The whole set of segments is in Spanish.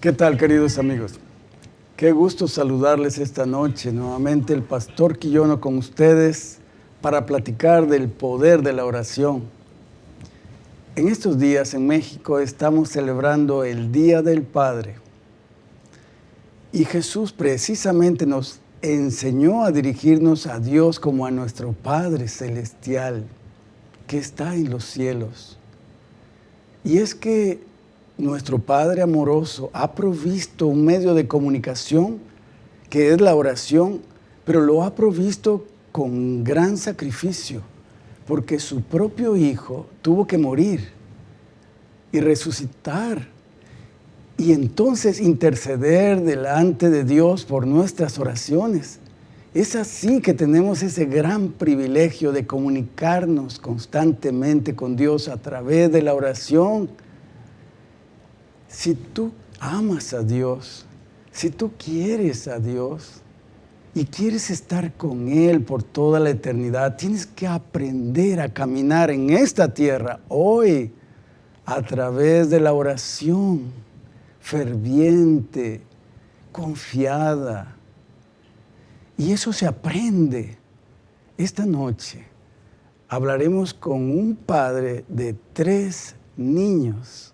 ¿Qué tal, queridos amigos? Qué gusto saludarles esta noche. Nuevamente el pastor Quillono con ustedes para platicar del poder de la oración. En estos días en México estamos celebrando el Día del Padre. Y Jesús precisamente nos enseñó a dirigirnos a Dios como a nuestro Padre Celestial que está en los cielos. Y es que nuestro Padre amoroso ha provisto un medio de comunicación que es la oración, pero lo ha provisto con gran sacrificio, porque su propio Hijo tuvo que morir y resucitar y entonces interceder delante de Dios por nuestras oraciones. Es así que tenemos ese gran privilegio de comunicarnos constantemente con Dios a través de la oración si tú amas a Dios, si tú quieres a Dios y quieres estar con Él por toda la eternidad, tienes que aprender a caminar en esta tierra hoy a través de la oración ferviente, confiada. Y eso se aprende. Esta noche hablaremos con un padre de tres niños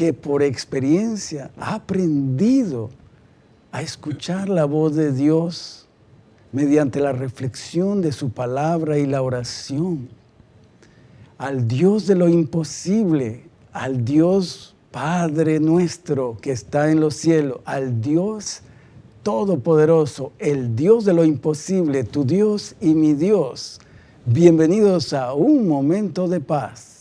que por experiencia ha aprendido a escuchar la voz de Dios mediante la reflexión de su palabra y la oración. Al Dios de lo imposible, al Dios Padre nuestro que está en los cielos, al Dios Todopoderoso, el Dios de lo imposible, tu Dios y mi Dios. Bienvenidos a un momento de paz.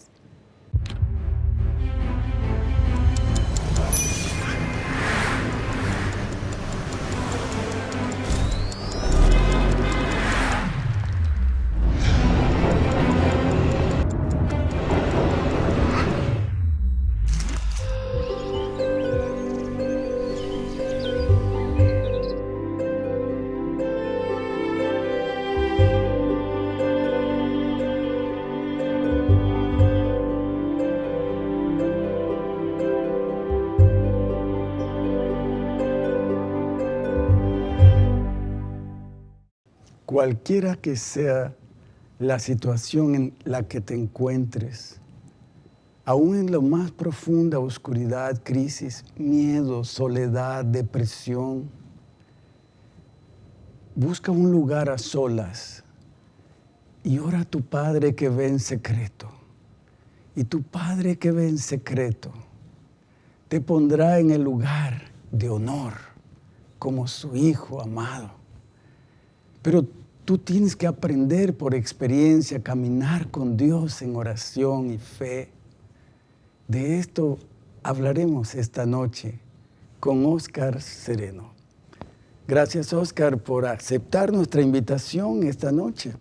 Cualquiera que sea la situación en la que te encuentres, aún en la más profunda oscuridad, crisis, miedo, soledad, depresión, busca un lugar a solas y ora a tu Padre que ve en secreto. Y tu Padre que ve en secreto te pondrá en el lugar de honor como su Hijo amado. Pero Tú tienes que aprender por experiencia, caminar con Dios en oración y fe. De esto hablaremos esta noche con Oscar Sereno. Gracias, Oscar, por aceptar nuestra invitación esta noche.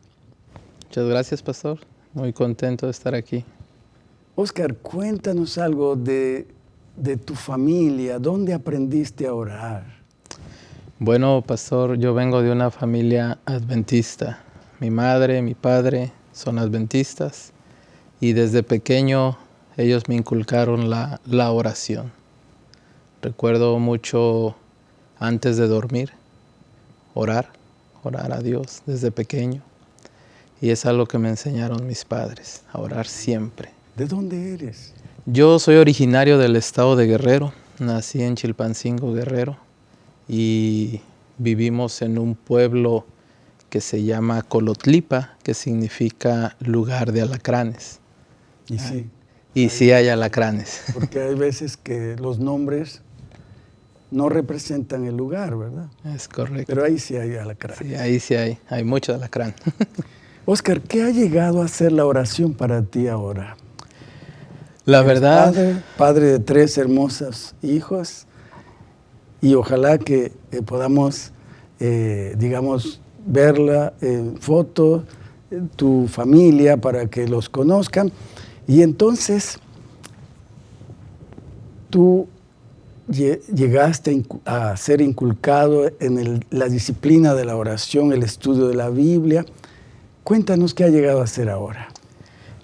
Muchas gracias, pastor. Muy contento de estar aquí. Oscar, cuéntanos algo de, de tu familia. ¿Dónde aprendiste a orar? Bueno, pastor, yo vengo de una familia adventista. Mi madre, mi padre son adventistas y desde pequeño ellos me inculcaron la, la oración. Recuerdo mucho antes de dormir, orar, orar a Dios desde pequeño. Y es algo que me enseñaron mis padres, a orar siempre. ¿De dónde eres? Yo soy originario del estado de Guerrero, nací en Chilpancingo, Guerrero y vivimos en un pueblo que se llama Colotlipa, que significa lugar de alacranes. Y sí. Y sí hay alacranes. Porque hay veces que los nombres no representan el lugar, ¿verdad? Es correcto. Pero ahí sí hay alacranes. Sí, ahí sí hay, hay mucho alacrán. Oscar, ¿qué ha llegado a ser la oración para ti ahora? La verdad... Padre, padre de tres hermosas hijos, y ojalá que eh, podamos, eh, digamos, verla en foto, tu familia, para que los conozcan. Y entonces, tú llegaste a ser inculcado en la disciplina de la oración, el estudio de la Biblia. Cuéntanos qué ha llegado a ser ahora.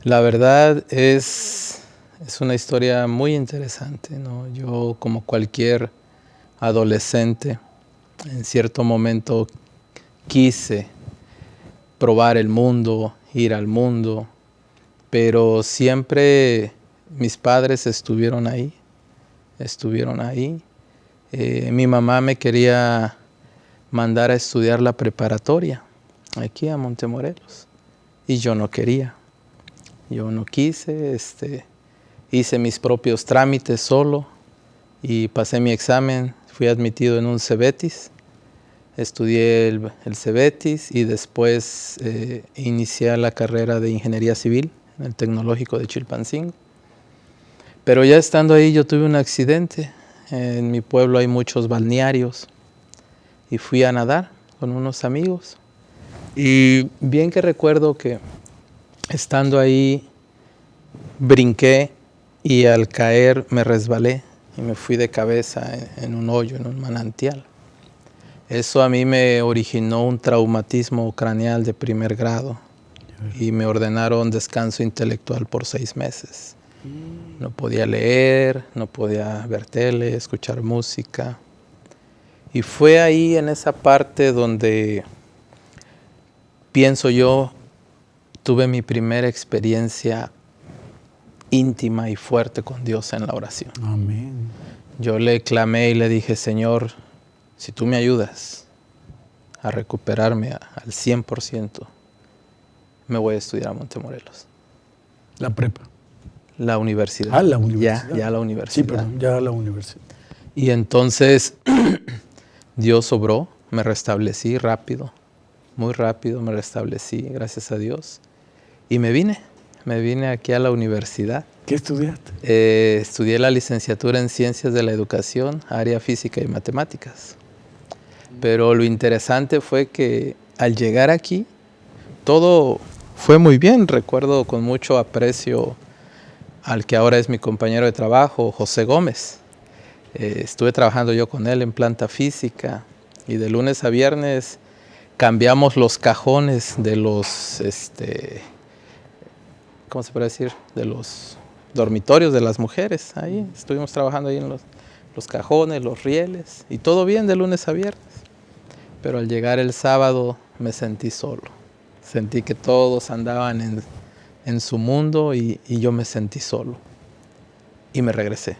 La verdad es es una historia muy interesante. ¿no? Yo, como cualquier adolescente, en cierto momento quise probar el mundo, ir al mundo, pero siempre mis padres estuvieron ahí, estuvieron ahí. Eh, mi mamá me quería mandar a estudiar la preparatoria aquí a Montemorelos y yo no quería, yo no quise, este, hice mis propios trámites solo y pasé mi examen, fui admitido en un Cebetis, estudié el, Cebetis y después eh, inicié la carrera de Ingeniería Civil en el Tecnológico de Chilpancingo. Pero ya estando ahí yo tuve un accidente, en mi pueblo hay muchos balnearios y fui a nadar con unos amigos. Y bien que recuerdo que estando ahí brinqué y al caer me resbalé y me fui de cabeza en, un hoyo, en un manantial. Eso a mí me originó un traumatismo craneal de primer grado y me ordenaron descanso intelectual por seis meses. No podía leer, no podía ver tele, escuchar música. Y fue ahí en esa parte donde pienso yo, tuve mi primera experiencia íntima y fuerte con Dios en la oración. Amén. Yo le clamé y le dije, Señor, si tú me ayudas a recuperarme al 100%, me voy a estudiar a Montemorelos. La prepa. La universidad. Ah, la universidad. Ya, ya la universidad. Sí, perdón, ya la universidad. Y entonces Dios obró, me restablecí rápido, muy rápido me restablecí, gracias a Dios. Y me vine me vine aquí a la universidad. ¿Qué estudiaste? Eh, estudié la licenciatura en Ciencias de la Educación, área física y matemáticas. Pero lo interesante fue que al llegar aquí, todo fue muy bien. Recuerdo con mucho aprecio al que ahora es mi compañero de trabajo, José Gómez. Eh, estuve trabajando yo con él en planta física y de lunes a viernes cambiamos los cajones de los este, ¿cómo se puede decir? De los dormitorios de las mujeres. Ahí estuvimos trabajando ahí en los, cajones, los rieles, y todo bien de lunes a viernes. Pero al llegar el sábado me sentí solo. Sentí que todos andaban en, su mundo y, y, yo me sentí solo. Y me regresé.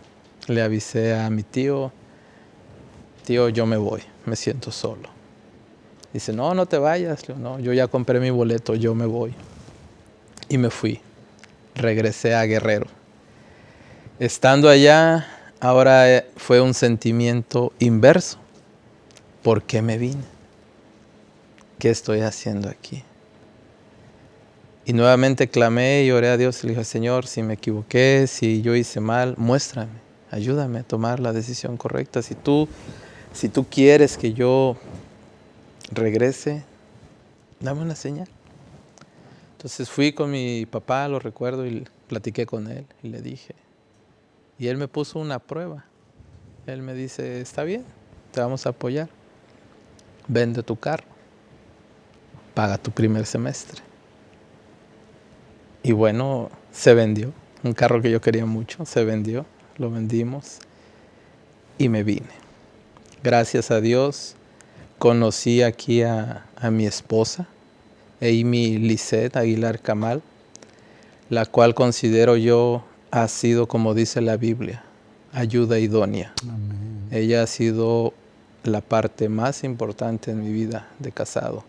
Le avisé a mi tío, tío, yo me voy, me siento solo. Dice, no, no te vayas. No, yo ya compré mi boleto, yo me voy. Y me fui regresé a Guerrero. Estando allá, ahora eh, fue un sentimiento inverso. ¿Por qué me vine? ¿Qué estoy haciendo aquí? Y nuevamente clamé y oré a Dios y le dije, Señor, si me equivoqué, si yo hice mal, muéstrame, ayúdame a tomar la decisión correcta. Si tú, si tú quieres que yo regrese, dame una señal. Entonces fui con mi papá, lo recuerdo, y platiqué con él y le dije. Y él me puso una prueba. Él me dice, está bien, te vamos a apoyar. Vende tu carro. Paga tu primer semestre. Y bueno, se vendió. Un carro que yo quería mucho, se vendió. Lo vendimos y me vine. Gracias a Dios conocí aquí a, a mi esposa Amy Lisset Aguilar Camal, la cual considero yo ha sido, como dice la Biblia, ayuda idónea. Ella ha sido la parte más importante en mi vida de casado.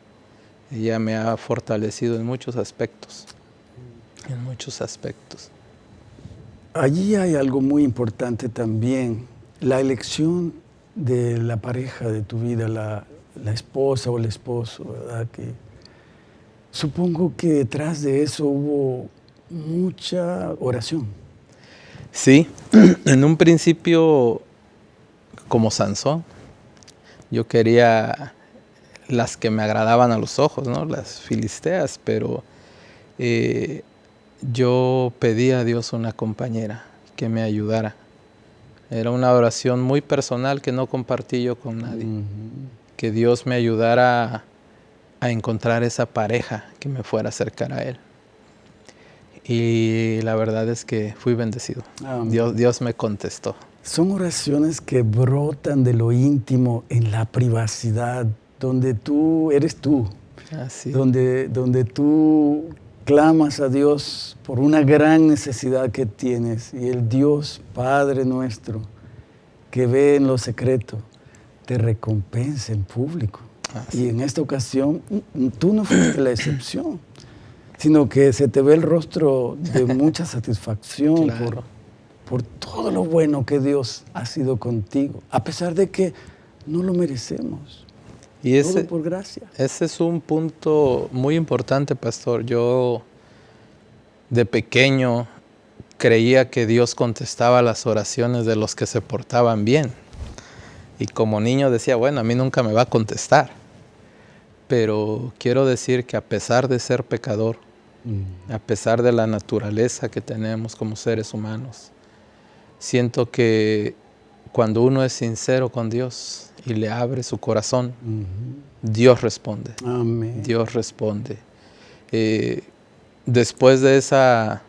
Ella me ha fortalecido en muchos aspectos, en muchos aspectos. Allí hay algo muy importante también, la elección de la pareja de tu vida, la, la esposa o el esposo, ¿verdad? Que Supongo que detrás de eso hubo mucha oración. Sí, en un principio como Sansón, yo quería las que me agradaban a los ojos, ¿no? las filisteas, pero eh, yo pedí a Dios una compañera que me ayudara. Era una oración muy personal que no compartí yo con nadie. Que Dios me ayudara a encontrar esa pareja que me fuera a acercar a Él. y la verdad es que fui bendecido. Dios, Dios me contestó. Son oraciones que brotan de lo íntimo en la privacidad, donde tú eres tú, Así. Donde, donde tú clamas a Dios por una gran necesidad que tienes y el Dios Padre nuestro que ve en lo secreto te recompensa en público. Y en esta ocasión tú no fuiste la excepción, sino que se te ve el rostro de mucha satisfacción por, por todo lo bueno que Dios ha sido contigo, a pesar de que no lo merecemos. Y ese, por gracia. Ese es un punto muy importante, pastor. Yo de pequeño creía que Dios contestaba las oraciones de los que se portaban bien. Y como niño decía, bueno, a mí nunca me va a contestar. Pero quiero decir que a pesar de ser pecador, mm. a pesar de la naturaleza que tenemos como seres humanos, siento que cuando uno es sincero con Dios y le abre su corazón, Dios responde. Dios responde. Eh, después de esa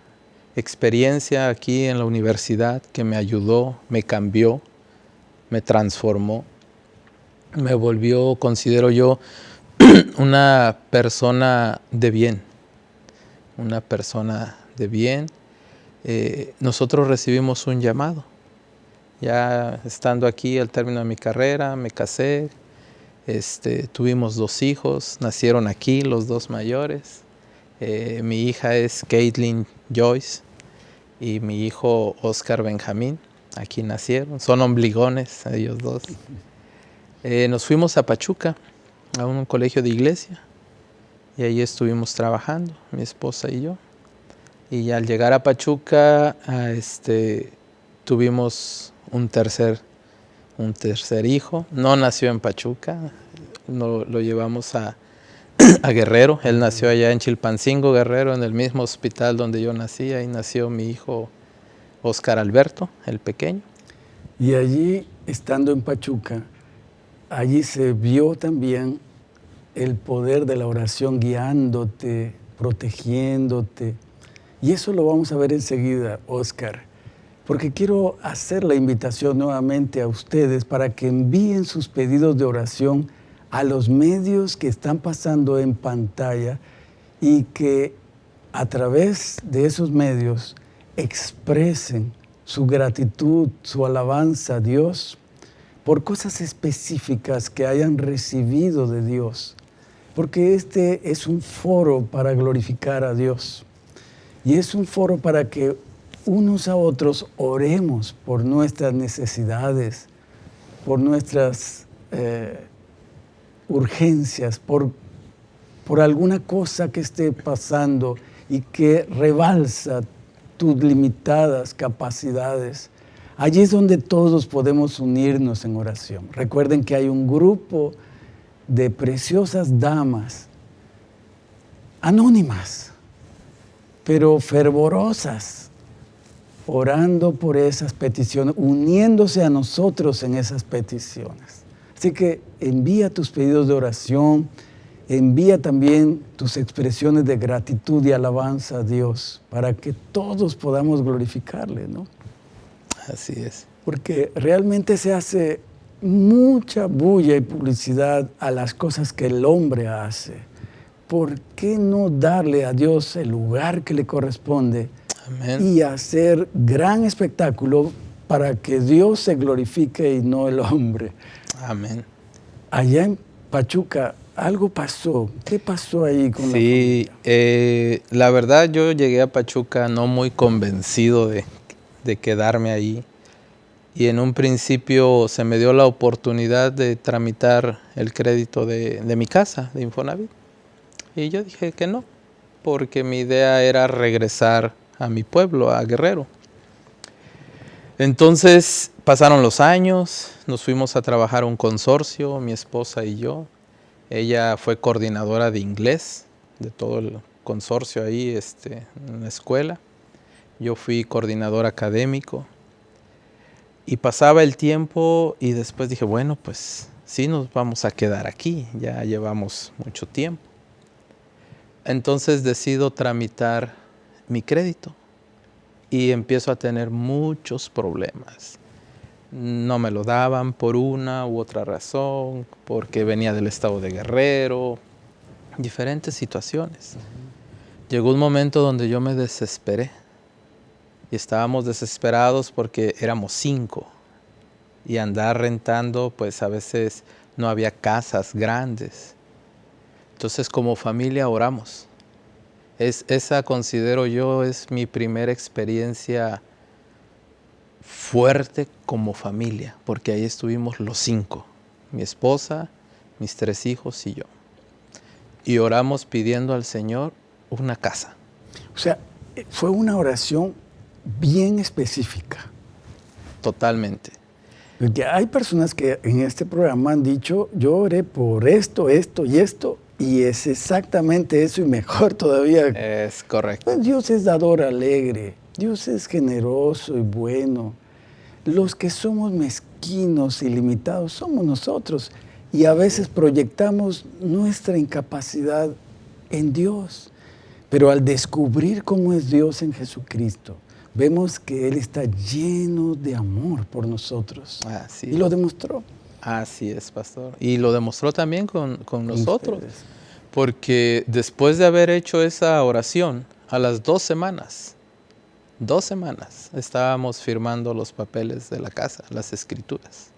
experiencia aquí en la universidad que me ayudó, me cambió, me transformó, me volvió, considero yo, una persona de bien, una persona de bien. Eh, nosotros recibimos un llamado ya estando aquí al término de mi carrera, me casé, este, tuvimos dos hijos, nacieron aquí los dos mayores. Eh, mi hija es Caitlin Joyce y mi hijo Oscar Benjamín. Aquí nacieron, son ombligones ellos dos. Eh, nos fuimos a Pachuca, a un colegio de iglesia, y ahí estuvimos trabajando, mi esposa y yo. Y al llegar a Pachuca, este, tuvimos un tercer, un tercer hijo. No nació en Pachuca, no, lo llevamos a, a, Guerrero. Él nació allá en Chilpancingo, Guerrero, en el mismo hospital donde yo nací. Ahí nació mi hijo Oscar Alberto, el pequeño. Y allí, estando en Pachuca, allí se vio también el poder de la oración guiándote, protegiéndote. Y eso lo vamos a ver enseguida, Oscar porque quiero hacer la invitación nuevamente a ustedes para que envíen sus pedidos de oración a los medios que están pasando en pantalla y que a través de esos medios expresen su gratitud, su alabanza a Dios por cosas específicas que hayan recibido de Dios, porque este es un foro para glorificar a Dios y es un foro para que unos a otros oremos por nuestras necesidades, por nuestras eh, urgencias, por, por alguna cosa que esté pasando y que rebalsa tus limitadas capacidades. Allí es donde todos podemos unirnos en oración. Recuerden que hay un grupo de preciosas damas, anónimas, pero fervorosas, orando por esas peticiones, uniéndose a nosotros en esas peticiones. Así que envía tus pedidos de oración, envía también tus expresiones de gratitud y alabanza a Dios para que todos podamos glorificarle, ¿no? Así es. Porque realmente se hace mucha bulla y publicidad a las cosas que el hombre hace. ¿Por qué no darle a Dios el lugar que le corresponde? y hacer gran espectáculo para que Dios se glorifique y no el hombre. Amén. Allá en Pachuca, algo pasó. ¿Qué pasó ahí con sí, la eh, la verdad yo llegué a Pachuca no muy convencido de, quedarme ahí. Y en un principio se me dio la oportunidad de tramitar el crédito de, de mi casa, de Infonavit. Y yo dije que no, porque mi idea era regresar a mi pueblo, a Guerrero. Entonces pasaron los años, nos fuimos a trabajar un consorcio, mi esposa y yo. Ella fue coordinadora de inglés de todo el consorcio ahí este, en la escuela. Yo fui coordinador académico. Y pasaba el tiempo y después dije, bueno, pues sí nos vamos a quedar aquí, ya llevamos mucho tiempo. Entonces decido tramitar mi crédito y empiezo a tener muchos problemas. No me lo daban por una u otra razón, porque venía del estado de Guerrero, diferentes situaciones. Llegó un momento donde yo me desesperé y estábamos desesperados porque éramos cinco y andar rentando, pues a veces no había casas grandes. Entonces como familia oramos. Es, esa considero yo es mi primera experiencia fuerte como familia, porque ahí estuvimos los cinco, mi esposa, mis tres hijos y yo. Y oramos pidiendo al Señor una casa. O sea, fue una oración bien específica. Totalmente. Porque hay personas que en este programa han dicho, yo oré por esto, esto y esto, y es exactamente eso y mejor todavía. Es correcto. Pues Dios es dador alegre, Dios es generoso y bueno. Los que somos mezquinos y limitados somos nosotros y a veces proyectamos nuestra incapacidad en Dios. Pero al descubrir cómo es Dios en Jesucristo, vemos que Él está lleno de amor por nosotros. Así y lo demostró. Así es, pastor. Y lo demostró también con, nosotros. Porque después de haber hecho esa oración, a las dos semanas, dos semanas, estábamos firmando los papeles de la casa, las escrituras.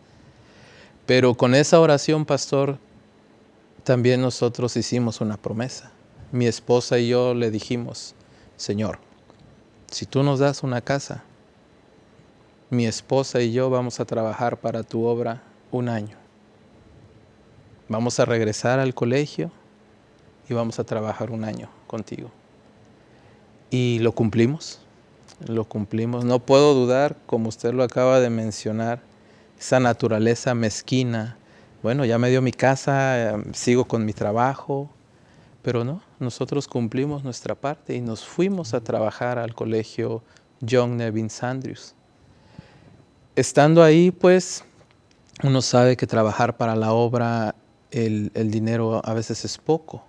Pero con esa oración, pastor, también nosotros hicimos una promesa. Mi esposa y yo le dijimos, Señor, si tú nos das una casa, mi esposa y yo vamos a trabajar para tu obra un año. Vamos a regresar al colegio y vamos a trabajar un año contigo. Y lo cumplimos, lo cumplimos. No puedo dudar, como usted lo acaba de mencionar, esa naturaleza mezquina. Bueno, ya me dio mi casa, eh, sigo con mi trabajo, pero no, nosotros cumplimos nuestra parte y nos fuimos a trabajar al colegio John Nevin Sandrius. Estando ahí, pues, uno sabe que trabajar para la obra, el, dinero a veces es poco,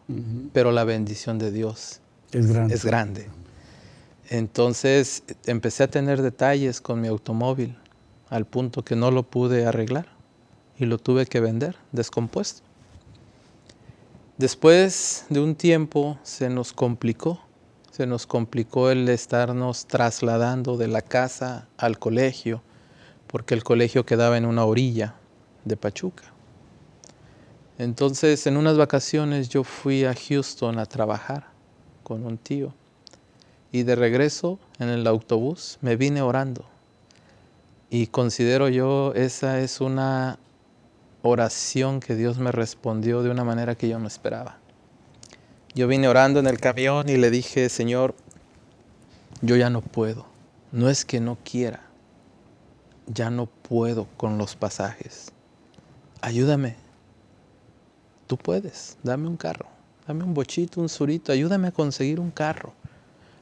pero la bendición de Dios es grande. es grande. Entonces empecé a tener detalles con mi automóvil al punto que no lo pude arreglar y lo tuve que vender descompuesto. Después de un tiempo se nos complicó, se nos complicó el estarnos trasladando de la casa al colegio, porque el colegio quedaba en una orilla de Pachuca. Entonces, en unas vacaciones yo fui a Houston a trabajar con un tío y de regreso en el autobús me vine orando. Y considero yo esa es una oración que Dios me respondió de una manera que yo no esperaba. Yo vine orando en el camión y le dije, Señor, yo ya no puedo. No es que no quiera, ya no puedo con los pasajes. Ayúdame. Tú puedes, dame un carro, dame un bochito, un surito, ayúdame a conseguir un carro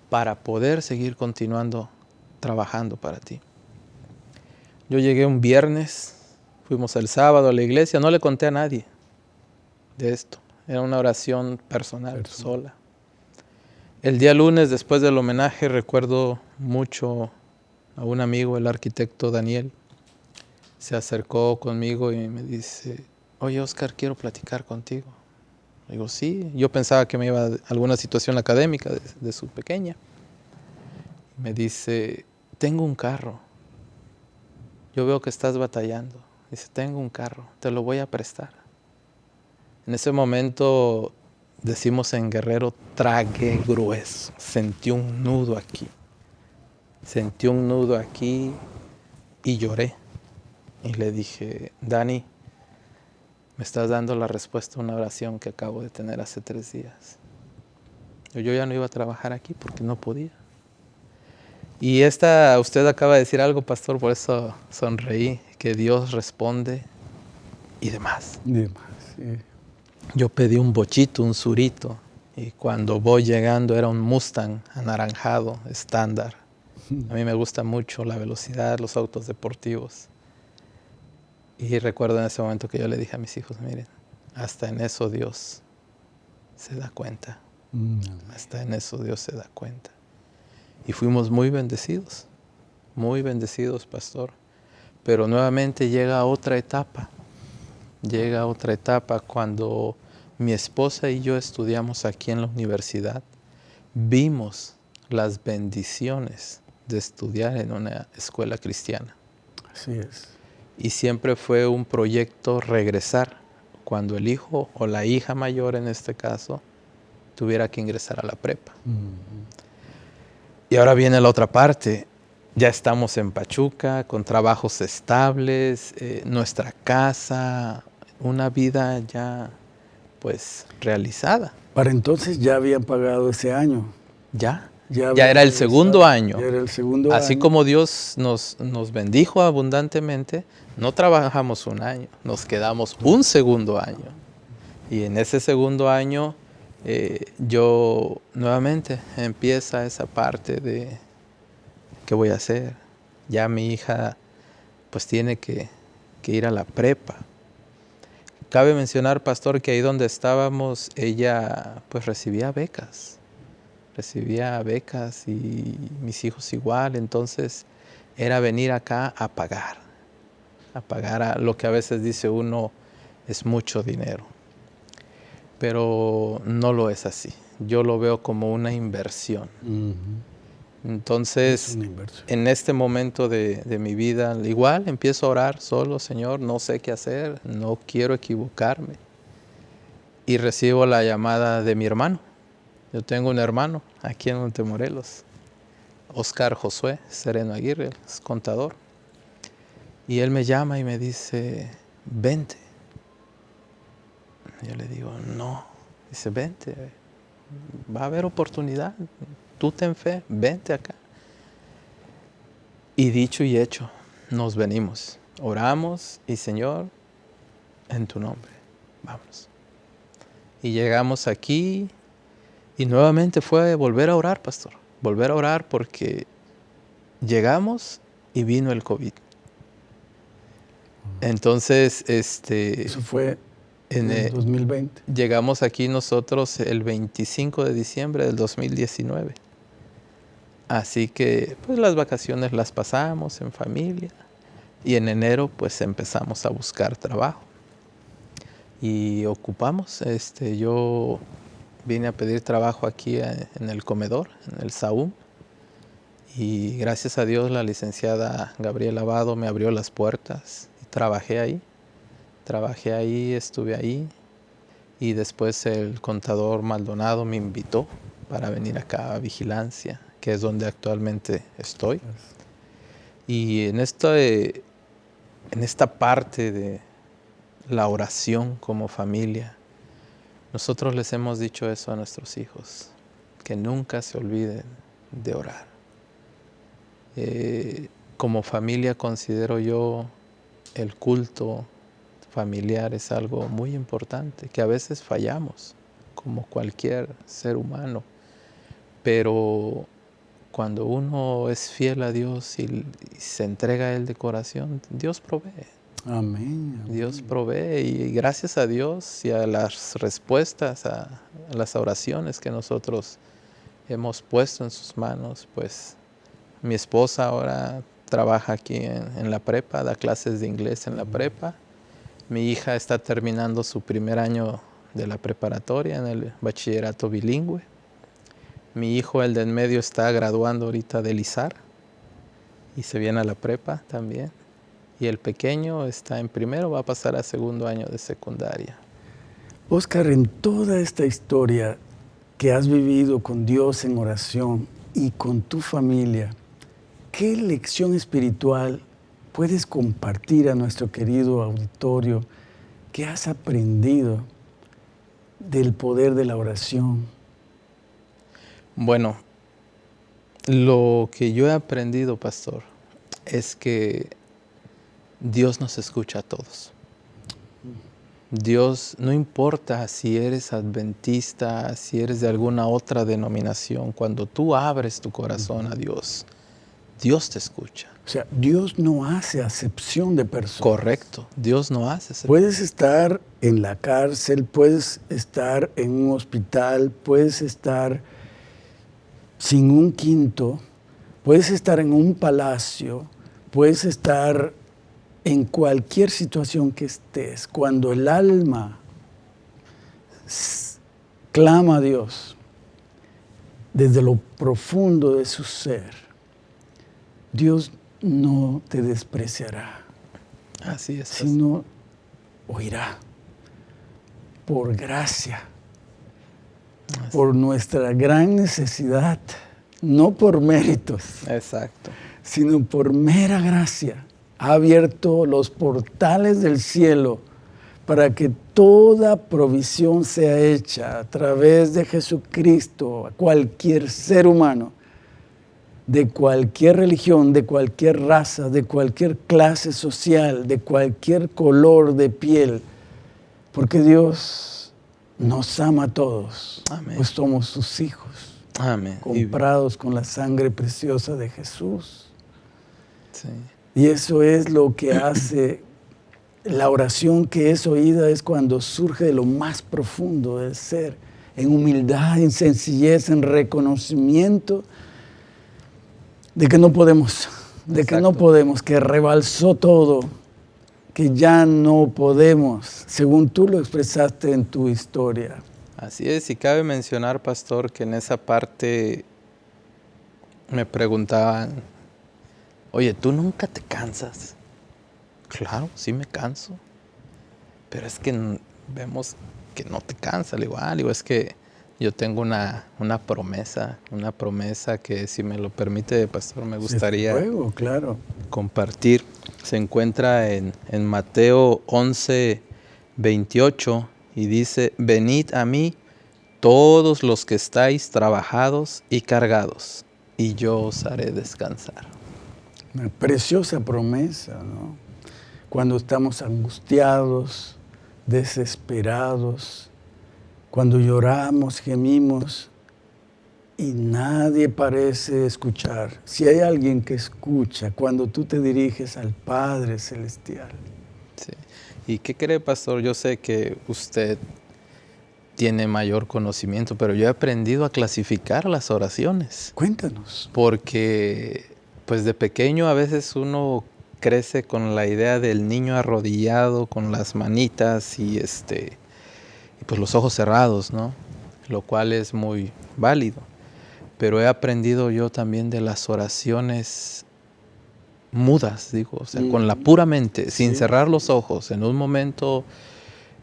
para poder seguir continuando trabajando para ti. Yo llegué un viernes Fuimos el sábado a la iglesia, no le conté a nadie de esto. Era una oración personal, sola. El día lunes, después del homenaje, recuerdo mucho a un amigo, el arquitecto Daniel. Se acercó conmigo y me dice, oye Oscar, quiero platicar contigo. Digo, sí, yo pensaba que me iba a alguna situación académica de, de su pequeña. Me dice, tengo un carro. Yo veo que estás batallando. Dice, tengo un carro, te lo voy a prestar. En ese momento, decimos en Guerrero, tragué grueso. Sentí un nudo aquí. Sentí un nudo aquí y lloré. Y le dije, Dani, me estás dando la respuesta a una oración que acabo de tener hace tres días. Yo ya no iba a trabajar aquí porque no podía. Y esta, usted acaba de decir algo, pastor, por eso sonreí, que Dios responde y demás. Demás, Yo pedí un bochito, un surito, y cuando voy llegando era un Mustang anaranjado, estándar. A mí me gusta mucho la velocidad, los autos deportivos. Y recuerdo en ese momento que yo le dije a mis hijos, miren, hasta en eso Dios se da cuenta. Mm. Hasta en eso Dios se da cuenta. Y fuimos muy bendecidos, muy bendecidos, pastor. Pero nuevamente llega otra etapa, llega otra etapa cuando mi esposa y yo estudiamos aquí en la universidad, vimos las bendiciones de estudiar en una escuela cristiana. Así es. Y siempre fue un proyecto regresar cuando el hijo o la hija mayor en este caso tuviera que ingresar a la prepa. Y ahora viene la otra parte. Ya estamos en Pachuca con trabajos estables, eh, nuestra casa, una vida ya pues realizada. Para entonces ya habían pagado ese año. Ya. Ya, era el segundo año. Ya era el segundo Así como Dios nos, nos bendijo abundantemente, no trabajamos un año, nos quedamos un segundo año. Y en ese segundo año eh, yo nuevamente empieza esa parte de qué voy a hacer. Ya mi hija pues tiene que, que ir a la prepa. Cabe mencionar, pastor, que ahí donde estábamos, ella pues recibía becas. Recibía becas y mis hijos igual. Entonces era venir acá a pagar. A pagar a lo que a veces dice uno es mucho dinero. Pero no lo es así. Yo lo veo como una inversión. Entonces, en este momento de, mi vida, igual empiezo a orar solo, Señor, no sé qué hacer, no quiero equivocarme. Y recibo la llamada de mi hermano. Yo tengo un hermano aquí en Montemorelos, Oscar Josué Sereno Aguirre, es contador. Y él me llama y me dice, vente. Yo le digo, no. Dice, vente, va a haber oportunidad tú ten fe, vente acá. Y dicho y hecho, nos venimos, oramos y Señor, en tu nombre, vamos. Y llegamos aquí y nuevamente fue volver a orar, pastor, volver a orar porque llegamos y vino el COVID. Entonces, este... Eso fue en el 2020. Llegamos aquí nosotros el 25 de diciembre del 2019. Así que pues las vacaciones las pasamos en familia y en enero pues empezamos a buscar trabajo. Y ocupamos, este, yo vine a pedir trabajo aquí eh, en el comedor, en el SAUM. Y gracias a Dios la licenciada Gabriela Abado me abrió las puertas y trabajé ahí. Trabajé ahí, estuve ahí. Y después el contador Maldonado me invitó para venir acá a vigilancia que es donde actualmente estoy. Y en esta, en esta parte de la oración como familia, nosotros les hemos dicho eso a nuestros hijos, que nunca se olviden de orar. Eh, como familia considero yo el culto familiar es algo muy importante, que a veces fallamos, como cualquier ser humano, pero cuando uno es fiel a Dios y, se entrega a Él de corazón, Dios provee. Amén, Dios provee y gracias a Dios y a las respuestas a, las oraciones que nosotros hemos puesto en sus manos, pues mi esposa ahora trabaja aquí en, la prepa, da clases de inglés en la prepa. Mi hija está terminando su primer año de la preparatoria en el bachillerato bilingüe. Mi hijo, el de en medio, está graduando ahorita de Lizar y se viene a la prepa también. Y el pequeño está en primero, va a pasar a segundo año de secundaria. Oscar, en toda esta historia que has vivido con Dios en oración y con tu familia, ¿qué lección espiritual puedes compartir a nuestro querido auditorio que has aprendido del poder de la oración? Bueno, lo que yo he aprendido, pastor, es que Dios nos escucha a todos. Dios, no importa si eres adventista, si eres de alguna otra denominación, cuando tú abres tu corazón a Dios, Dios te escucha. O sea, Dios no hace acepción de personas. Correcto, Dios no hace acepción. Puedes estar en la cárcel, puedes estar en un hospital, puedes estar sin un quinto Puedes estar en un palacio, puedes estar en cualquier situación que estés. Cuando el alma clama a Dios desde lo profundo de su ser, Dios no te despreciará. Así es. Sino oirá por gracia, por nuestra gran necesidad, no por méritos. Exacto. Sino por mera gracia. Ha abierto los portales del cielo para que toda provisión sea hecha a través de Jesucristo a cualquier ser humano, de cualquier religión, de cualquier raza, de cualquier clase social, de cualquier color de piel, porque Dios nos ama a todos, pues somos sus hijos, Amén. comprados con la sangre preciosa de Jesús. Y eso es lo que hace la oración que es oída es cuando surge de lo más profundo del ser, en humildad, en sencillez, en reconocimiento de que no podemos, de que no podemos, que rebalsó todo, que ya no podemos, según tú lo expresaste en tu historia. Así es, y cabe mencionar, pastor, que en esa parte me preguntaban, oye, ¿tú nunca te cansas? Claro, sí me canso. Pero es que vemos que no te cansa. Le digo, ah, digo, es que yo tengo una, una, promesa, una promesa que si me lo permite, pastor, me gustaría claro. compartir. Se encuentra en, en Mateo 11, 28 y dice, venid a mí todos los que estáis trabajados y cargados, y yo os haré descansar. Una preciosa promesa, ¿no? cuando estamos angustiados, desesperados, cuando lloramos, gemimos y nadie parece escuchar. Si hay alguien que escucha cuando tú te diriges al Padre Celestial. Sí. ¿Y qué cree, pastor? Yo sé que usted tiene mayor conocimiento, pero yo he aprendido a clasificar las oraciones. Cuéntanos. Porque, pues de pequeño a veces uno crece con la idea del niño arrodillado con las manitas y este pues los ojos cerrados, ¿no? Lo cual es muy válido. Pero he aprendido yo también de las oraciones mudas, digo, o sea, con la mm. pura mente, sin cerrar los ojos, en un momento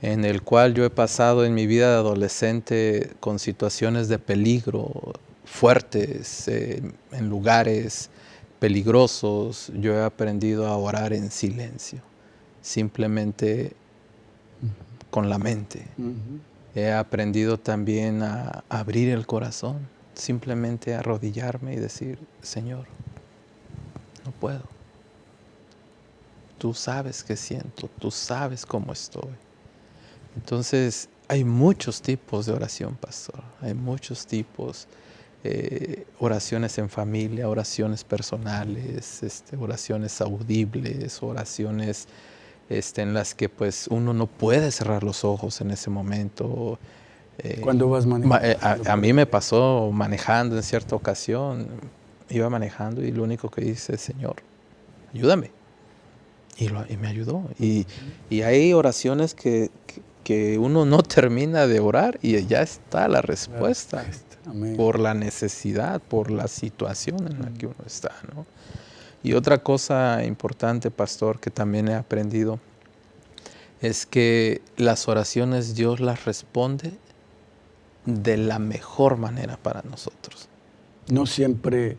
en el cual yo he pasado en mi vida de adolescente con situaciones de peligro fuertes, eh, en lugares peligrosos, yo he aprendido a orar en silencio, simplemente con la mente. He aprendido también a abrir el corazón, simplemente a arrodillarme y decir, Señor, no puedo. Tú sabes qué siento, tú sabes cómo estoy. Entonces, hay muchos tipos de oración, pastor. Hay muchos tipos. Eh, oraciones en familia, oraciones personales, este, oraciones audibles, oraciones este, en las que pues uno no puede cerrar los ojos en ese momento. Eh, Cuando vas manejando. Eh, a, mí me pasó manejando en cierta ocasión, iba manejando y lo único que hice, Señor, ayúdame. Y, me ayudó. Y, hay oraciones que, que, uno no termina de orar y ya está la respuesta por la necesidad, por la situación en la que uno está. ¿no? Y otra cosa importante, pastor, que también he aprendido, es que las oraciones Dios las responde de la mejor manera para nosotros. No siempre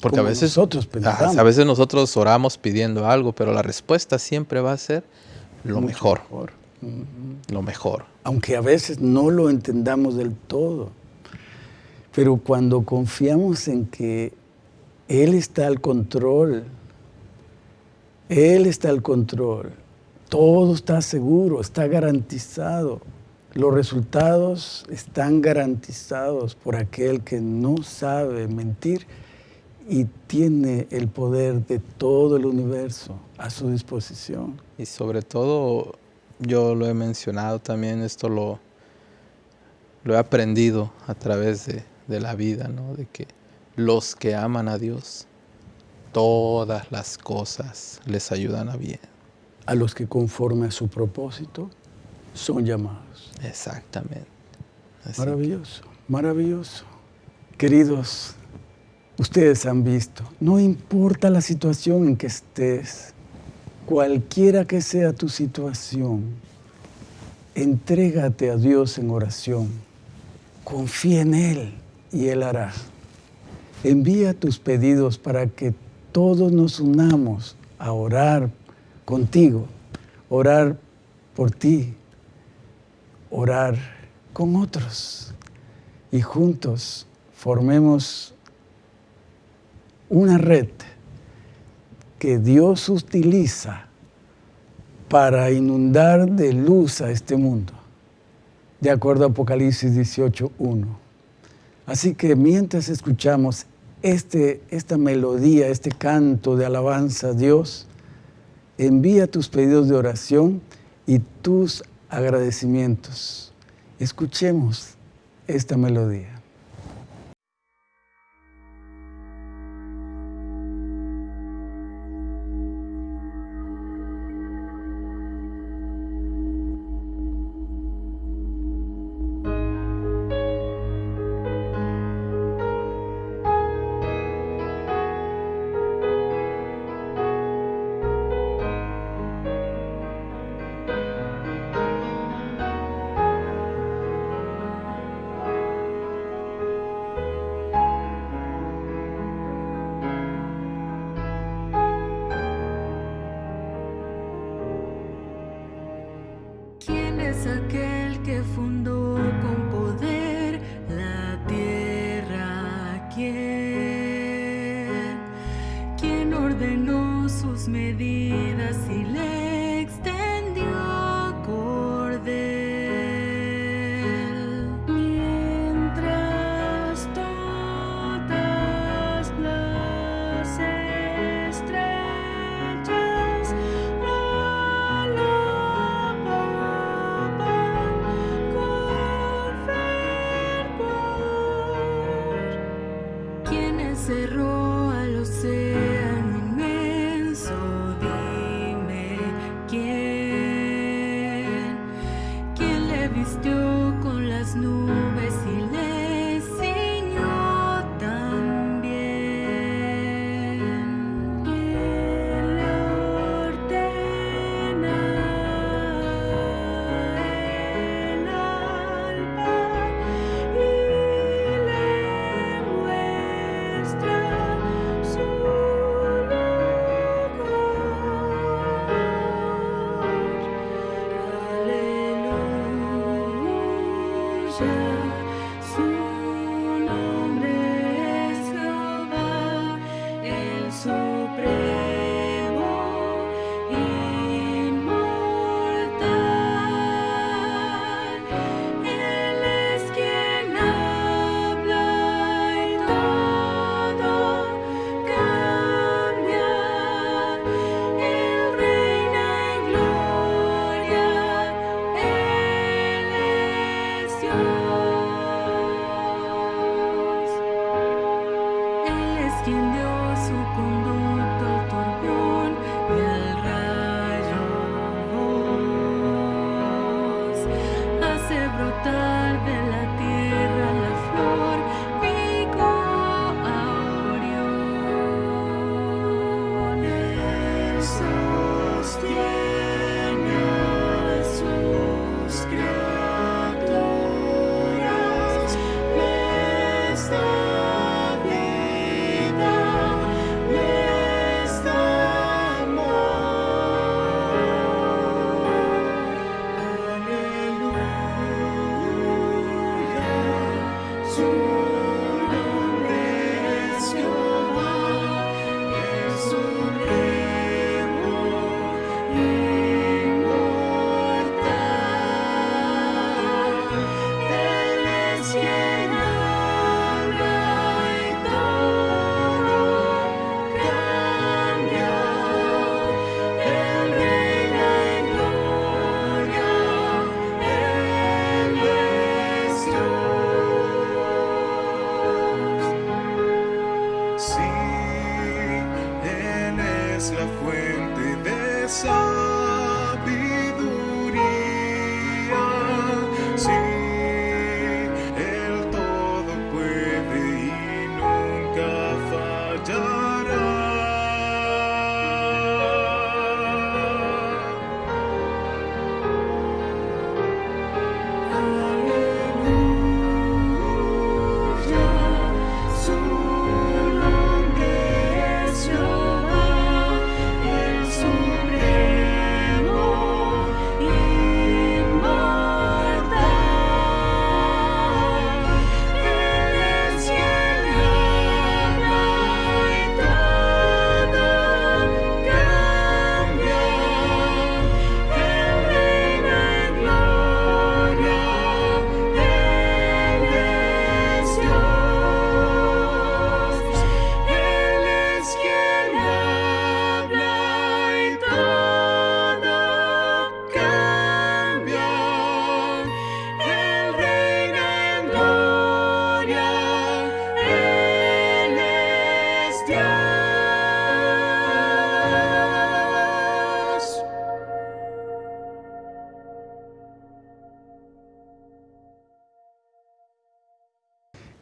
porque a veces nosotros pensamos. a veces nosotros oramos pidiendo algo, pero la respuesta siempre va a ser lo mejor. Lo mejor. Aunque a veces no lo entendamos del todo. Pero cuando confiamos en que Él está al control, Él está al control, todo está seguro, está garantizado. Los resultados están garantizados por aquel que no sabe mentir y tiene el poder de todo el universo a su disposición. Y sobre todo, yo lo he mencionado también, esto lo, lo he aprendido a través de, de la vida, ¿no? De que los que aman a Dios, todas las cosas les ayudan a bien. A los que conforme a su propósito son llamados. Exactamente. maravilloso, maravilloso. Queridos, ustedes han visto, no importa la situación en que estés, cualquiera que sea tu situación, entrégate a Dios en oración, confía en Él y Él hará. Envía tus pedidos para que todos nos unamos a orar contigo, orar por ti, orar con otros y juntos formemos una red que Dios utiliza para inundar de luz a este mundo, de acuerdo a Apocalipsis 18.1. Así que mientras escuchamos este, esta melodía, este canto de alabanza a Dios, envía tus pedidos de oración y tus agradecimientos. Escuchemos esta melodía.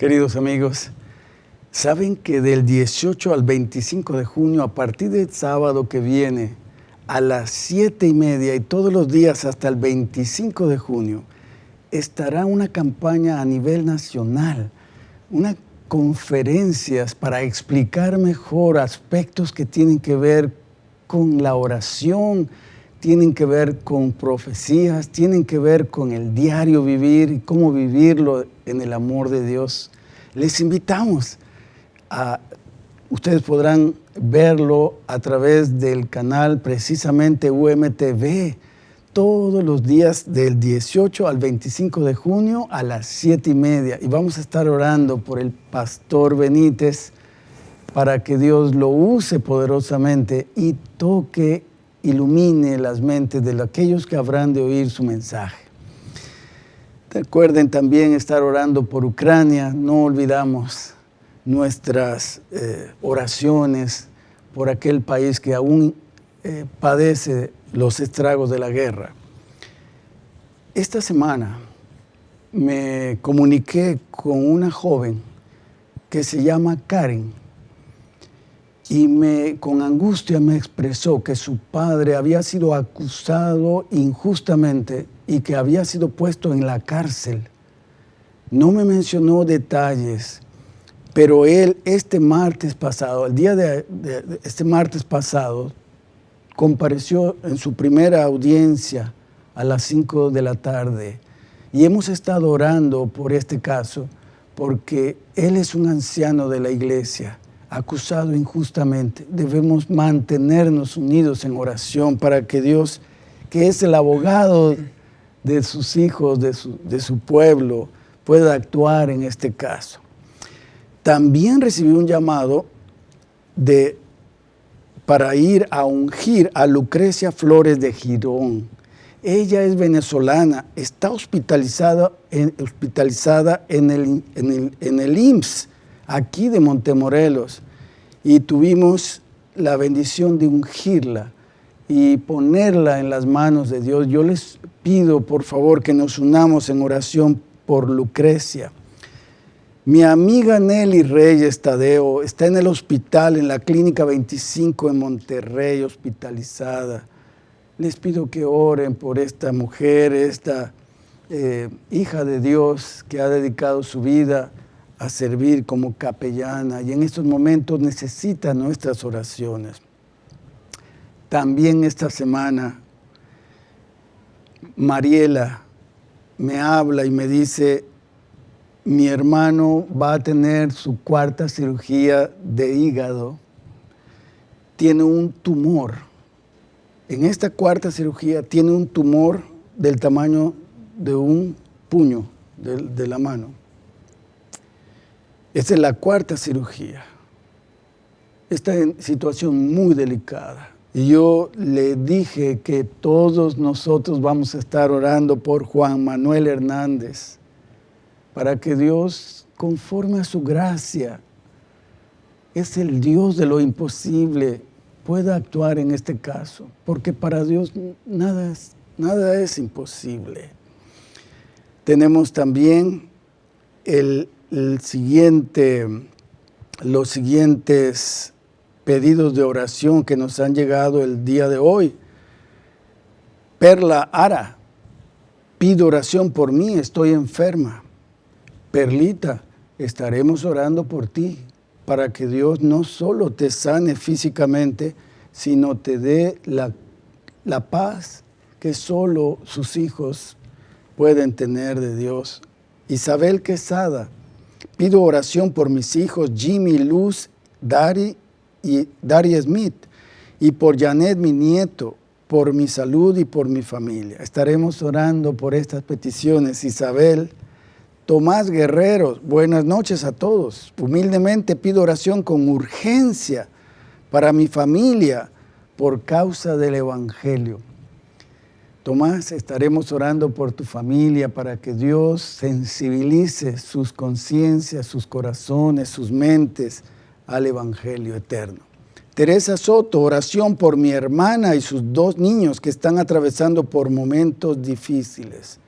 Queridos amigos, saben que del 18 al 25 de junio, a partir del sábado que viene, a las 7 y media y todos los días hasta el 25 de junio, estará una campaña a nivel nacional, unas conferencias para explicar mejor aspectos que tienen que ver con la oración, tienen que ver con profecías, tienen que ver con el diario vivir y cómo vivirlo en el amor de Dios. Les invitamos a, ustedes podrán verlo a través del canal precisamente UMTV todos los días del 18 al 25 de junio a las 7 y media. Y vamos a estar orando por el pastor Benítez para que Dios lo use poderosamente y toque ilumine las mentes de aquellos que habrán de oír su mensaje. Recuerden también estar orando por Ucrania, no olvidamos nuestras eh, oraciones por aquel país que aún eh, padece los estragos de la guerra. Esta semana me comuniqué con una joven que se llama Karen y me, con angustia me expresó que su padre había sido acusado injustamente y que había sido puesto en la cárcel. No me mencionó detalles, pero él este martes pasado, el día de, de este martes pasado, compareció en su primera audiencia a las 5 de la tarde y hemos estado orando por este caso porque él es un anciano de la iglesia acusado injustamente. Debemos mantenernos unidos en oración para que Dios, que es el abogado de sus hijos, de su, pueblo, pueda actuar en este caso. También recibí un llamado de, para ir a ungir a Lucrecia Flores de Girón. Ella es venezolana, está hospitalizada en, hospitalizada en, el, en, el, en el IMSS aquí de Montemorelos y tuvimos la bendición de ungirla y ponerla en las manos de Dios. Yo les pido, por favor, que nos unamos en oración por Lucrecia. Mi amiga Nelly Reyes Tadeo está en el hospital, en la Clínica 25 en Monterrey, hospitalizada. Les pido que oren por esta mujer, esta eh, hija de Dios que ha dedicado su vida a servir como capellana y en estos momentos necesita nuestras oraciones. También esta semana Mariela me habla y me dice, mi hermano va a tener su cuarta cirugía de hígado, tiene un tumor. En esta cuarta cirugía tiene un tumor del tamaño de un puño de, de la mano. Esta es la cuarta cirugía. Está en situación muy delicada. Y yo le dije que todos nosotros vamos a estar orando por Juan Manuel Hernández para que Dios, conforme a su gracia, es el Dios de lo imposible, pueda actuar en este caso, porque para Dios nada es, nada es imposible. Tenemos también el los siguientes pedidos de oración que nos han llegado el día de hoy. Perla Ara, pido oración por mí, estoy enferma. Perlita, estaremos orando por ti para que Dios no solo te sane físicamente, sino te dé la, la paz que solo sus hijos pueden tener de Dios. Isabel Quesada, Pido oración por mis hijos Jimmy, Luz, Dari y Dari Smith y por Janet, mi nieto, por mi salud y por mi familia. Estaremos orando por estas peticiones. Isabel, Tomás Guerrero, buenas noches a todos. Humildemente pido oración con urgencia para mi familia por causa del Evangelio. Tomás, estaremos orando por tu familia para que Dios sensibilice sus conciencias, sus corazones, sus mentes al Evangelio eterno. Teresa Soto, oración por mi hermana y sus dos niños que están atravesando por momentos difíciles.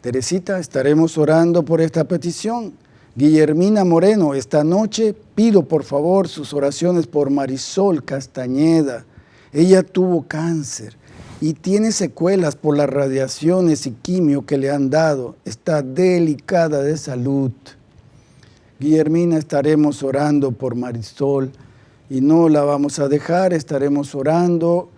Teresita, estaremos orando por esta petición. Guillermina Moreno, esta noche pido por favor sus oraciones por Marisol Castañeda. Ella tuvo cáncer y tiene secuelas por las radiaciones y quimio que le han dado. Está delicada de salud. Guillermina, estaremos orando por Marisol y no la vamos a dejar, estaremos orando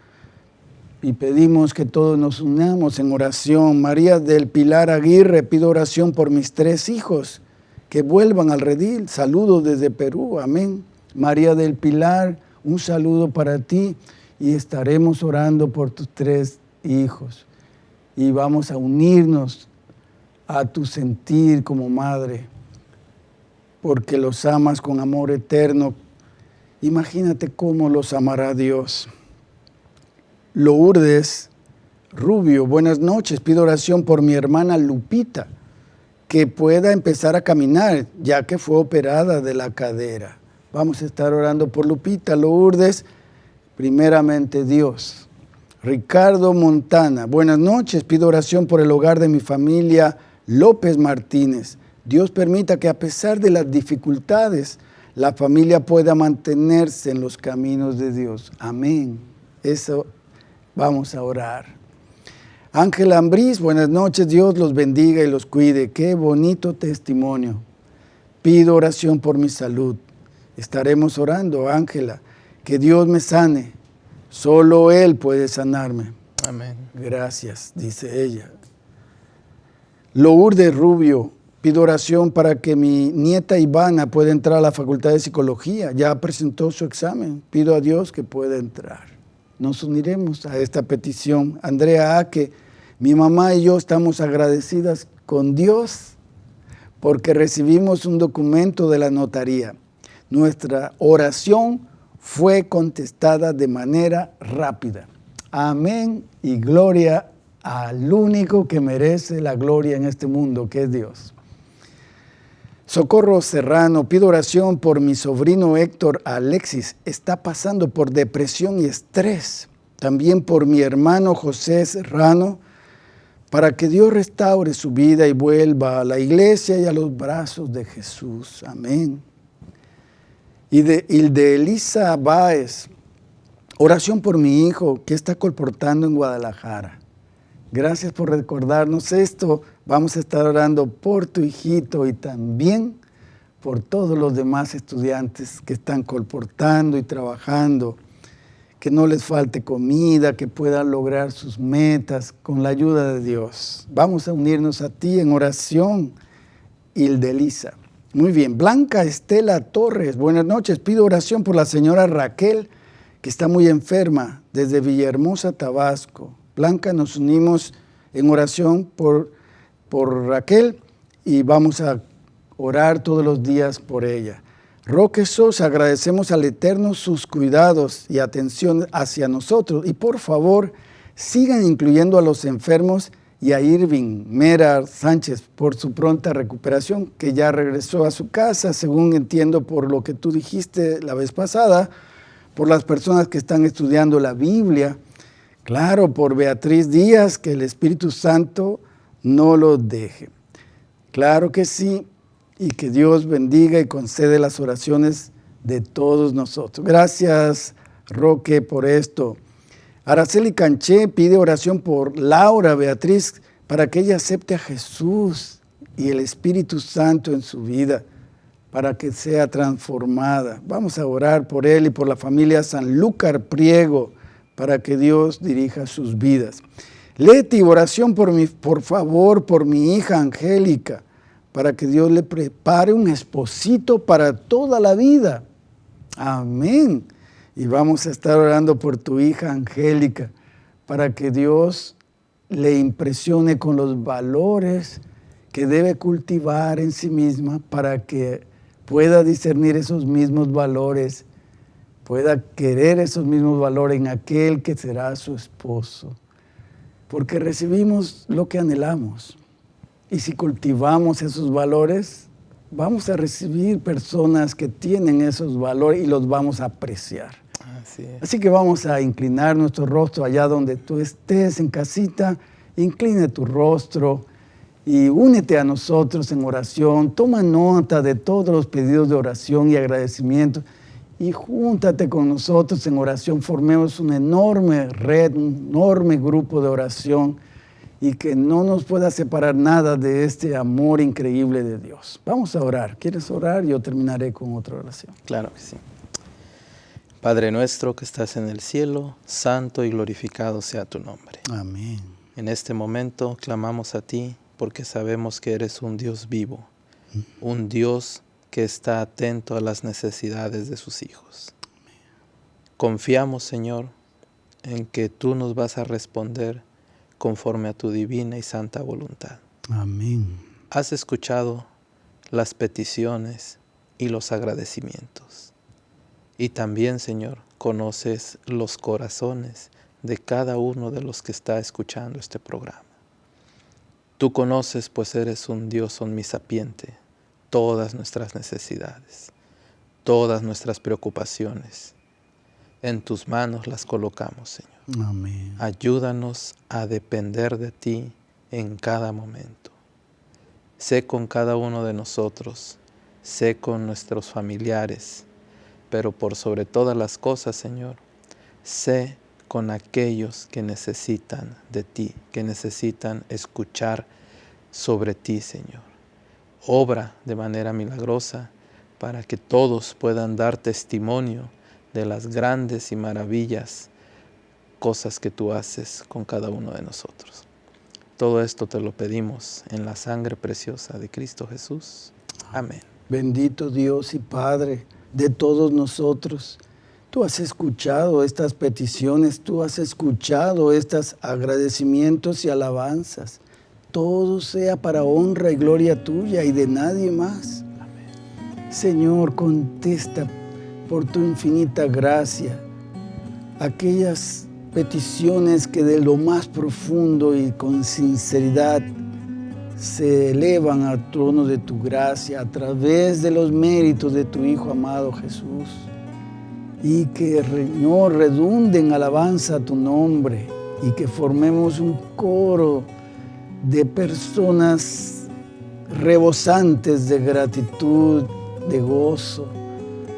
y pedimos que todos nos unamos en oración. María del Pilar Aguirre, pido oración por mis tres hijos que vuelvan al redil. Saludos desde Perú, amén. María del Pilar, un saludo para ti y estaremos orando por tus tres hijos. Y vamos a unirnos a tu sentir como madre, porque los amas con amor eterno. Imagínate cómo los amará Dios. Lourdes Rubio, buenas noches. Pido oración por mi hermana Lupita, que pueda empezar a caminar, ya que fue operada de la cadera. Vamos a estar orando por Lupita. Lourdes, primeramente Dios. Ricardo Montana, buenas noches. Pido oración por el hogar de mi familia López Martínez. Dios permita que a pesar de las dificultades, la familia pueda mantenerse en los caminos de Dios. Amén. Eso Vamos a orar. Ángela Ambrís, buenas noches, Dios los bendiga y los cuide. Qué bonito testimonio. Pido oración por mi salud. Estaremos orando, Ángela, que Dios me sane. Solo Él puede sanarme. Amén. Gracias, dice ella. Lourdes Rubio, pido oración para que mi nieta Ivana pueda entrar a la Facultad de Psicología. Ya presentó su examen. Pido a Dios que pueda entrar nos uniremos a esta petición. Andrea A, que mi mamá y yo estamos agradecidas con Dios porque recibimos un documento de la notaría. Nuestra oración fue contestada de manera rápida. Amén y gloria al único que merece la gloria en este mundo, que es Dios. Socorro Serrano, pido oración por mi sobrino Héctor Alexis. Está pasando por depresión y estrés. También por mi hermano José Serrano, para que Dios restaure su vida y vuelva a la iglesia y a los brazos de Jesús. Amén. Y de, y de Elisa Báez, oración por mi hijo que está colportando en Guadalajara. Gracias por recordarnos esto. Vamos a estar orando por tu hijito y también por todos los demás estudiantes que están colportando y trabajando, que no les falte comida, que puedan lograr sus metas con la ayuda de Dios. Vamos a unirnos a ti en oración, Hildelisa. Muy bien, Blanca Estela Torres, buenas noches. Pido oración por la señora Raquel, que está muy enferma, desde Villahermosa, Tabasco. Blanca, nos unimos en oración por, por Raquel y vamos a orar todos los días por ella. Roque Sosa, agradecemos al Eterno sus cuidados y atención hacia nosotros y por favor sigan incluyendo a los enfermos y a Irving Mera Sánchez por su pronta recuperación, que ya regresó a su casa, según entiendo por lo que tú dijiste la vez pasada, por las personas que están estudiando la Biblia, Claro, por Beatriz Díaz, que el Espíritu Santo no lo deje. Claro que sí, y que Dios bendiga y concede las oraciones de todos nosotros. Gracias, Roque, por esto. Araceli Canché pide oración por Laura Beatriz para que ella acepte a Jesús y el Espíritu Santo en su vida, para que sea transformada. Vamos a orar por él y por la familia Sanlúcar Priego, para que Dios dirija sus vidas. Leti, oración por, por favor por mi hija Angélica, para que Dios le prepare un esposito para toda la vida. Amén. Y vamos a estar orando por tu hija Angélica, para que Dios le impresione con los valores que debe cultivar en sí misma para que pueda discernir esos mismos valores pueda querer esos mismos valores en aquel que será su esposo. Porque recibimos lo que anhelamos. Y si cultivamos esos valores, vamos a recibir personas que tienen esos valores y los vamos a apreciar. Así, Así que vamos a inclinar nuestro rostro allá donde tú estés en casita, incline tu rostro y únete a nosotros en oración. Toma nota de todos los pedidos de oración y agradecimiento y júntate con nosotros en oración. Formemos una enorme red, un enorme grupo de oración y que no nos pueda separar nada de este amor increíble de Dios. Vamos a orar. ¿Quieres orar? Yo terminaré con otra oración. Claro que sí. Padre nuestro que estás en el cielo, santo y glorificado sea tu nombre. Amén. En este momento clamamos a ti porque sabemos que eres un Dios vivo, un Dios que está atento a las necesidades de sus hijos. Confiamos, Señor, en que tú nos vas a responder conforme a tu divina y santa voluntad. Amén. Has escuchado las peticiones y los agradecimientos. Y también, Señor, conoces los corazones de cada uno de los que está escuchando este programa. Tú conoces, pues eres un Dios omnisapiente, todas nuestras necesidades, todas nuestras preocupaciones. En tus manos las colocamos, Señor. Amén. Ayúdanos a depender de ti en cada momento. Sé con cada uno de nosotros, sé con nuestros familiares, pero por sobre todas las cosas, Señor, sé con aquellos que necesitan de ti, que necesitan escuchar sobre ti, Señor. Obra de manera milagrosa para que todos puedan dar testimonio de las grandes y maravillas cosas que tú haces con cada uno de nosotros. Todo esto te lo pedimos en la sangre preciosa de Cristo Jesús. Amén. Bendito Dios y Padre de todos nosotros Tú has escuchado estas peticiones, tú has escuchado estos agradecimientos y alabanzas. Todo sea para honra y gloria tuya y de nadie más. Señor, contesta por tu infinita gracia aquellas peticiones que de lo más profundo y con sinceridad se elevan al trono de tu gracia a través de los méritos de tu Hijo amado Jesús y que, Señor, redunde en alabanza a tu nombre y que formemos un coro de personas rebosantes de gratitud, de gozo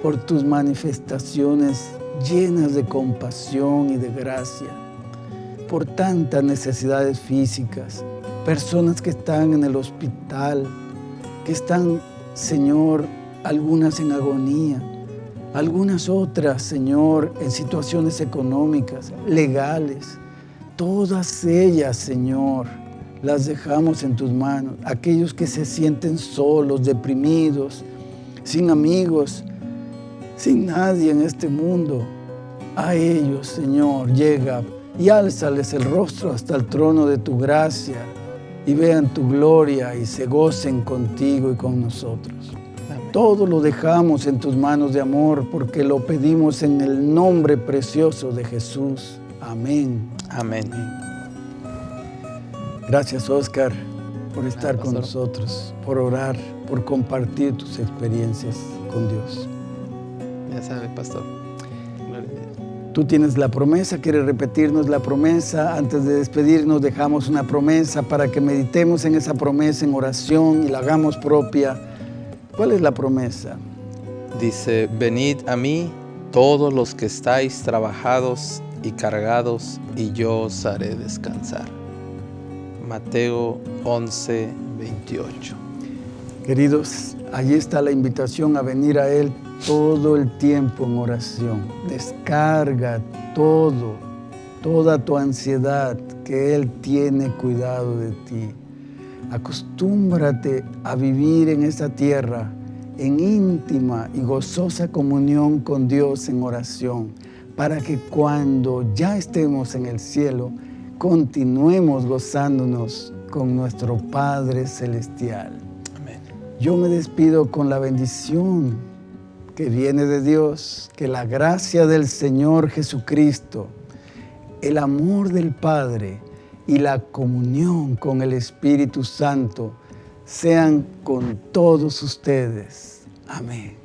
por tus manifestaciones llenas de compasión y de gracia, por tantas necesidades físicas, personas que están en el hospital, que están, Señor, algunas en agonía, algunas otras, Señor, en situaciones económicas, legales. Todas ellas, Señor, las dejamos en tus manos. Aquellos que se sienten solos, deprimidos, sin amigos, sin nadie en este mundo. A ellos, Señor, llega y álzales el rostro hasta el trono de tu gracia y vean tu gloria y se gocen contigo y con nosotros. Todo lo dejamos en tus manos de amor porque lo pedimos en el nombre precioso de Jesús. Amén. Amén. Gracias, Oscar, por estar con nosotros, por orar, por compartir tus experiencias con Dios. Ya sabe, pastor. Tú tienes la promesa, quieres repetirnos la promesa. Antes de despedirnos dejamos una promesa para que meditemos en esa promesa en oración y la hagamos propia ¿Cuál es la promesa? Dice, venid a mí todos los que estáis trabajados y cargados, y yo os haré descansar. Mateo 11, 28. Queridos, allí está la invitación a venir a Él todo el tiempo en oración. Descarga todo, toda tu ansiedad, que Él tiene cuidado de ti. Acostúmbrate a vivir en esta tierra en íntima y gozosa comunión con Dios en oración, para que cuando ya estemos en el cielo, continuemos gozándonos con nuestro Padre Celestial. Yo me despido con la bendición que viene de Dios, que la gracia del Señor Jesucristo, el amor del Padre, y la comunión con el Espíritu Santo sean con todos ustedes. Amén.